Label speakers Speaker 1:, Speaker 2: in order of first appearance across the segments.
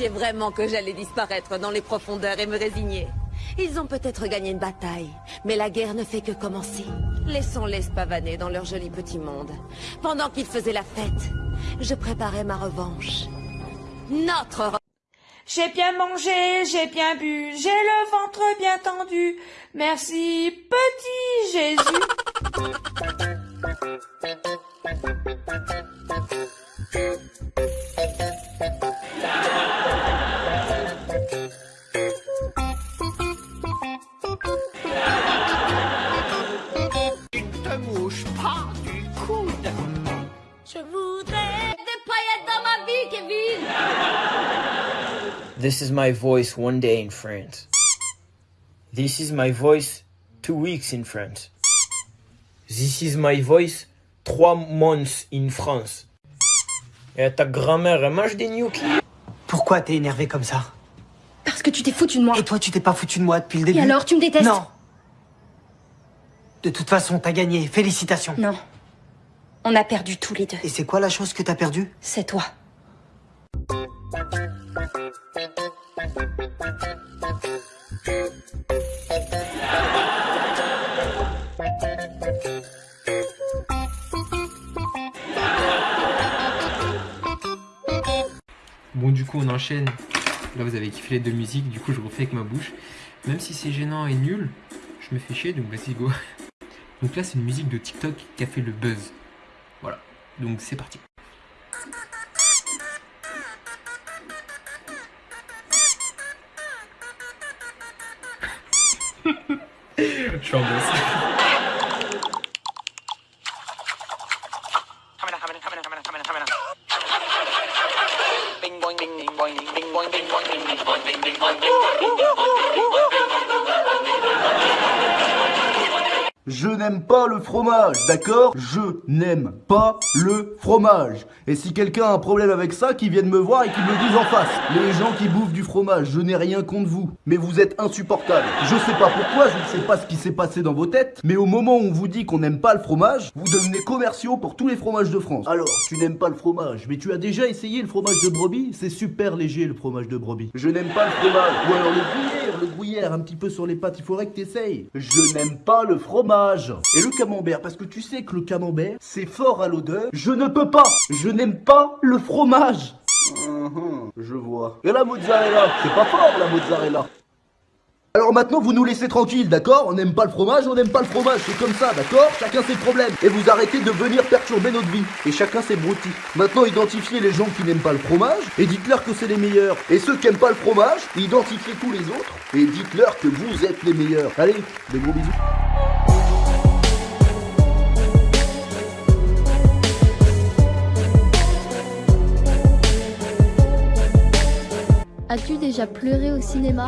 Speaker 1: pensiez vraiment que j'allais disparaître dans les profondeurs et me résigner Ils ont peut-être gagné une bataille, mais la guerre ne fait que commencer. Laissons-les pavaner dans leur joli petit monde. Pendant qu'ils faisaient la fête, je préparais ma revanche. Notre
Speaker 2: J'ai bien mangé, j'ai bien bu, j'ai le ventre bien tendu. Merci, petit Jésus.
Speaker 3: This is my voice one day in France. This is my voice two weeks in France. This is my voice trois months in France. Et ta grand-mère, elle mange des gnocchis.
Speaker 4: Pourquoi t'es énervé comme ça?
Speaker 5: Parce que tu t'es foutu de moi.
Speaker 4: Et toi, tu t'es pas foutu de moi depuis le début?
Speaker 5: Et alors, tu me détestes?
Speaker 4: Non. De toute façon, t'as gagné. Félicitations.
Speaker 5: Non. On a perdu tous les deux.
Speaker 4: Et c'est quoi la chose que t'as perdue?
Speaker 5: C'est toi.
Speaker 6: Bon, du coup, on enchaîne. Là, vous avez kiffé les deux musiques, du coup, je refais avec ma bouche. Même si c'est gênant et nul, je me fais chier, donc vas-y, go. Donc là, c'est une musique de TikTok qui a fait le buzz. Voilà, donc c'est parti. Je
Speaker 7: n'aime pas le fromage, d'accord? Je n'aime pas le fromage. Et si quelqu'un a un problème avec ça, qu'il vienne me voir et qu'il me le dise en face. Les gens qui bouffent du fromage, je n'ai rien contre vous. Mais vous êtes insupportables. Je sais pas pourquoi, je ne sais pas ce qui s'est passé dans vos têtes. Mais au moment où on vous dit qu'on n'aime pas le fromage, vous devenez commerciaux pour tous les fromages de France. Alors, tu n'aimes pas le fromage, mais tu as déjà essayé le fromage de brebis? C'est super léger le fromage de brebis. Je n'aime pas le fromage. Ou alors le gruyère, le gruyère, un petit peu sur les pâtes, il faudrait que t'essayes. Je n'aime pas le fromage. Et le camembert, parce que tu sais que le camembert, c'est fort à l'odeur. Je ne peux pas. Je n'aime pas le fromage. Mhm, je vois. Et la mozzarella, c'est pas fort la mozzarella. Alors maintenant vous nous laissez tranquille, d'accord? On n'aime pas le fromage, on n'aime pas le fromage, c'est comme ça, d'accord? Chacun ses problèmes. Et vous arrêtez de venir perturber notre vie. Et chacun ses broutilles. Maintenant identifiez les gens qui n'aiment pas le fromage et dites-leur que c'est les meilleurs. Et ceux qui n'aiment pas le fromage, identifiez tous les autres et dites-leur que vous êtes les meilleurs. Allez, des gros bisous.
Speaker 8: As-tu déjà pleuré au cinéma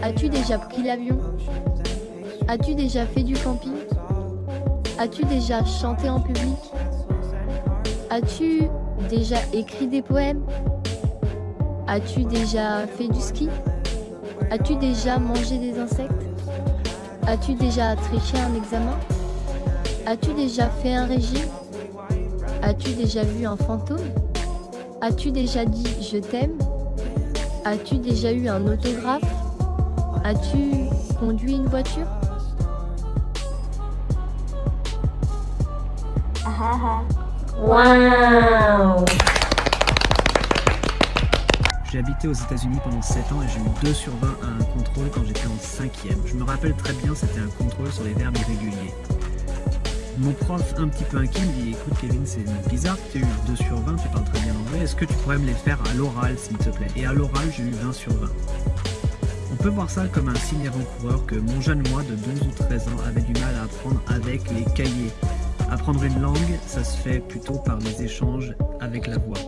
Speaker 8: As-tu déjà pris l'avion As-tu déjà fait du camping As-tu déjà chanté en public As-tu déjà écrit des poèmes As-tu déjà fait du ski As-tu déjà mangé des insectes As-tu déjà triché un examen As-tu déjà fait un régime As-tu déjà vu un fantôme As-tu déjà dit je t'aime As-tu déjà eu un autographe? As-tu conduit une voiture?
Speaker 5: Waouh
Speaker 9: J'ai habité aux États-Unis pendant 7 ans et j'ai eu 2 sur 20 à un contrôle quand j'étais en 5ème. Je me rappelle très bien, c'était un contrôle sur les verbes irréguliers. Mon prof, un petit peu inquiet, me dit Écoute, Kevin, c'est bizarre tu aies eu 2 sur 20, tu parles très bien anglais, est-ce que tu pourrais me les faire à l'oral, s'il te plaît? Et à l'oral, j'ai eu 20 sur 20. On peut voir ça comme un signe avant-coureur que mon jeune moi de 12 ou 13 ans avait du mal à apprendre avec les cahiers. Apprendre une langue, ça se fait plutôt par les échanges avec la voix.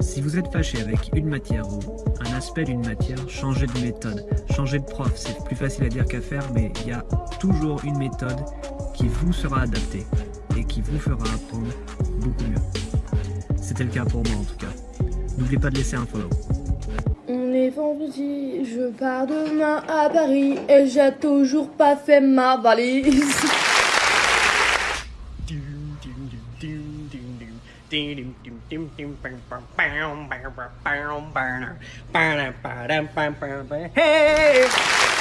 Speaker 9: Si vous êtes fâché avec une matière ou un aspect d'une matière, changez de méthode, changez de prof. C'est plus facile à dire qu'à faire, mais il y a toujours une méthode qui vous sera adaptée et qui vous fera apprendre beaucoup mieux. C'était le cas pour moi en tout cas. N'oubliez pas de laisser un follow.
Speaker 2: On est vendredi, je pars demain à Paris et j'ai toujours pas fait ma valise.
Speaker 10: Hey!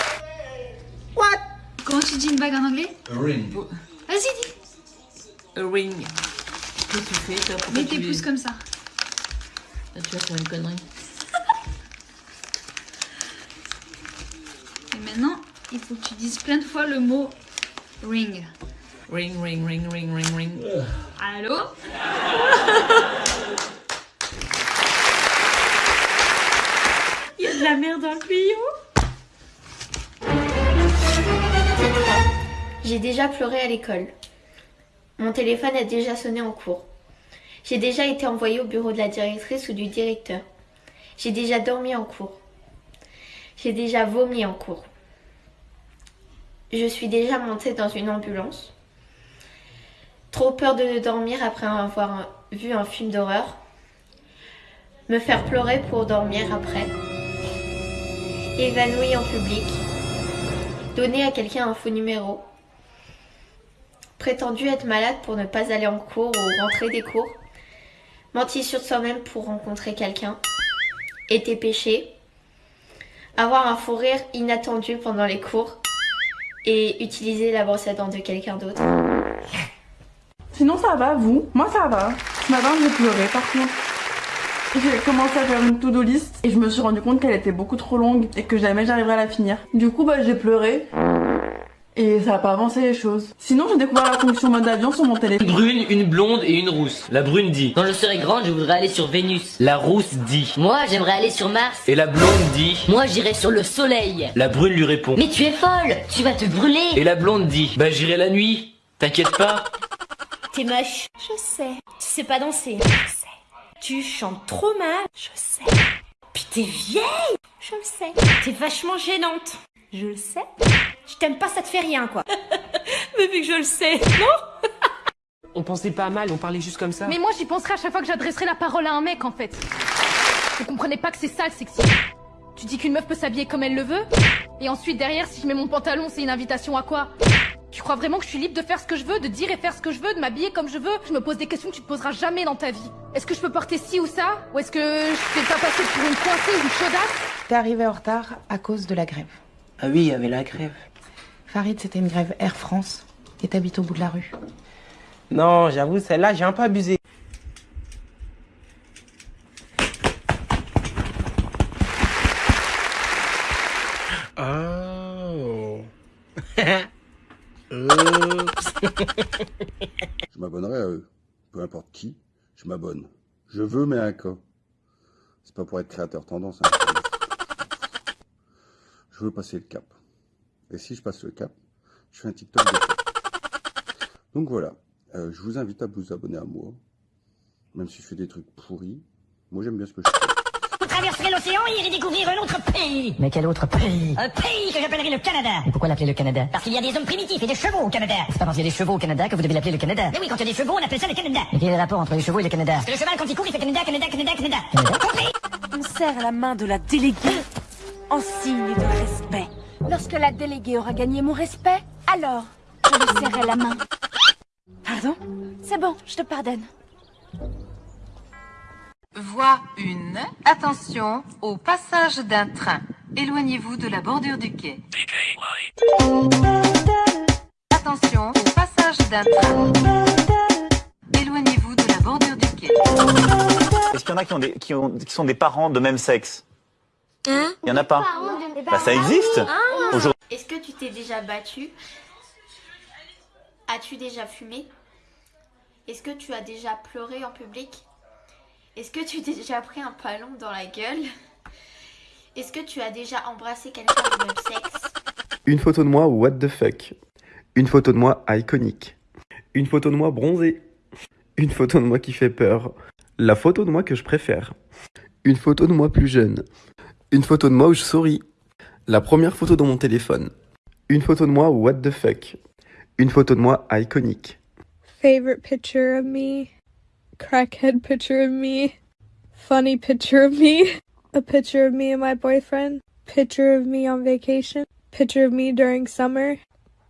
Speaker 11: Comment tu dis une bague en anglais?
Speaker 12: Ring.
Speaker 11: Vas-y, dis.
Speaker 13: A ring. Qu'est-ce que tu fais toi
Speaker 11: Mets tes pouces comme ça.
Speaker 13: Tu vas faire une connerie.
Speaker 11: Et maintenant, il faut que tu dises plein de fois le mot ring.
Speaker 13: Ring, ring, ring, ring, ring, ring.
Speaker 11: Allô?
Speaker 14: J'ai déjà pleuré à l'école. Mon téléphone a déjà sonné en cours. J'ai déjà été envoyée au bureau de la directrice ou du directeur. J'ai déjà dormi en cours. J'ai déjà vomi en cours. Je suis déjà montée dans une ambulance. Trop peur de dormir après avoir vu un film d'horreur. Me faire pleurer pour dormir après. Évanouie en public. Donner à quelqu'un un faux numéro. Prétendu être malade pour ne pas aller en cours ou rentrer des cours. Mentir sur soi-même pour rencontrer quelqu'un. Été péché. Avoir un fou rire inattendu pendant les cours. Et utiliser la brosse à dents de quelqu'un d'autre.
Speaker 2: Sinon, ça va, vous? Moi, ça va. Ce matin, j'ai pleuré, par contre. J'ai commencé à faire une to-do list et je me suis rendu compte qu'elle était beaucoup trop longue et que jamais j'arriverais à la finir. Du coup, bah, j'ai pleuré. Et ça a pas avancé les choses. Sinon, j'ai découvert la fonction mode avion sur mon téléphone.
Speaker 15: Une brune, une blonde et une rousse. La brune dit
Speaker 16: Quand je serai grande, je voudrais aller sur Vénus.
Speaker 15: La rousse dit
Speaker 16: Moi, j'aimerais aller sur Mars.
Speaker 15: Et la blonde dit
Speaker 16: Moi, j'irai sur le soleil.
Speaker 15: La brune lui répond
Speaker 16: Mais tu es folle Tu vas te brûler
Speaker 15: Et la blonde dit Bah j'irai la nuit. T'inquiète pas.
Speaker 17: T'es moche. Je sais. Tu sais pas danser. Je sais. Tu chantes trop mal. Je sais. Puis t'es vieille. Je le sais. T'es vachement gênante. Je le sais. Je t'aime pas, ça te fait rien, quoi. Mais vu que je le sais, non
Speaker 18: On pensait pas mal, on parlait juste comme ça.
Speaker 19: Mais moi j'y penserai à chaque fois que j'adresserai la parole à un mec en fait. Vous comprenez pas que c'est ça le sexisme. Tu dis qu'une meuf peut s'habiller comme elle le veut Et ensuite derrière si je mets mon pantalon c'est une invitation à quoi? Tu crois vraiment que je suis libre de faire ce que je veux, de dire et faire ce que je veux, de m'habiller comme je veux? Je me pose des questions que tu te poseras jamais dans ta vie. Est-ce que je peux porter ci ou ça? Ou est-ce que je fais pas passer pour une coincée ou une chaudasse?
Speaker 20: T'es arrivé en retard à cause de la grève.
Speaker 4: Ah oui, il y avait la grève.
Speaker 20: Farid, c'était une grève Air France. Et t'habites au bout de la rue.
Speaker 18: Non, j'avoue, celle-là, j'ai un peu abusé.
Speaker 12: Oh. je m'abonnerai à eux. Peu importe qui, je m'abonne. Je veux, mais à un cas. C'est pas pour être créateur tendance. hein. Je veux passer le cap. Et si je passe le cap, je fais un TikTok de. Donc voilà. Euh, je vous invite à vous abonner à moi. Même si je fais des trucs pourris. Moi, j'aime bien ce que je fais.
Speaker 21: Vous traverserez l'océan et irez découvrir un autre pays.
Speaker 16: Mais quel autre pays?
Speaker 21: Un pays que j'appellerai le Canada.
Speaker 16: Et pourquoi l'appeler le Canada?
Speaker 21: Parce qu'il y a des hommes primitifs et des chevaux au Canada.
Speaker 16: C'est pas parce qu'il y a des chevaux au Canada que vous devez l'appeler le Canada.
Speaker 21: Mais oui, quand il y a des chevaux, on appelle ça le Canada.
Speaker 16: Mais quel est le rapport entre les chevaux et le Canada?
Speaker 21: Parce que le cheval, quand il court, il fait Canada, Canada, Canada, Canada.
Speaker 17: On serre la main de la déléguée en signe de respect. Lorsque la déléguée aura gagné mon respect, alors je lui serrai la main. Pardon? C'est bon, je te pardonne.
Speaker 22: Voie 1. Attention au passage d'un train. Éloignez-vous de la bordure du quai. Attention au passage d'un train. Éloignez-vous de la bordure du quai.
Speaker 23: Est-ce qu'il y en a qui, ont des, qui, ont, qui sont des parents de même sexe?
Speaker 14: Hein
Speaker 23: Il y en a pas Bah ça existe Aujourd'hui.
Speaker 14: Est-ce que tu t'es déjà battu As-tu déjà fumé Est-ce que tu as déjà pleuré en public Est-ce que tu t'es déjà pris un ballon dans la gueule Est-ce que tu as déjà embrassé quelqu'un du même sexe
Speaker 24: Une photo de moi what the fuck. Une photo de moi iconique. Une photo de moi bronzée. Une photo de moi qui fait peur. La photo de moi que je préfère. Une photo de moi plus jeune. Une photo de moi où je souris. La première photo dans mon téléphone. Une photo de moi what the fuck. Une photo de moi iconique.
Speaker 25: Favorite picture of me, crackhead picture of me, funny picture of me, a picture of me and my boyfriend, picture of me on vacation, picture of me during summer,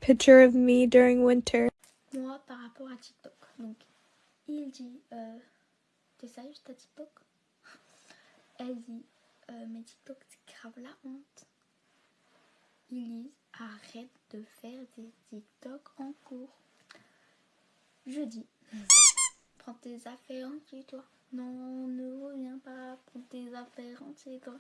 Speaker 25: picture of me during winter.
Speaker 14: Moi, par rapport à TikTok. Donc, il dit euh,
Speaker 26: T'es sérieuse, ta TikTok? Elle dit euh, Mais TikTok, c'est grave la honte. Elise, arrête de faire des TikTok en cours. Je dis Prends tes affaires en toi. Non, ne reviens pas. Prends tes affaires en chez toi.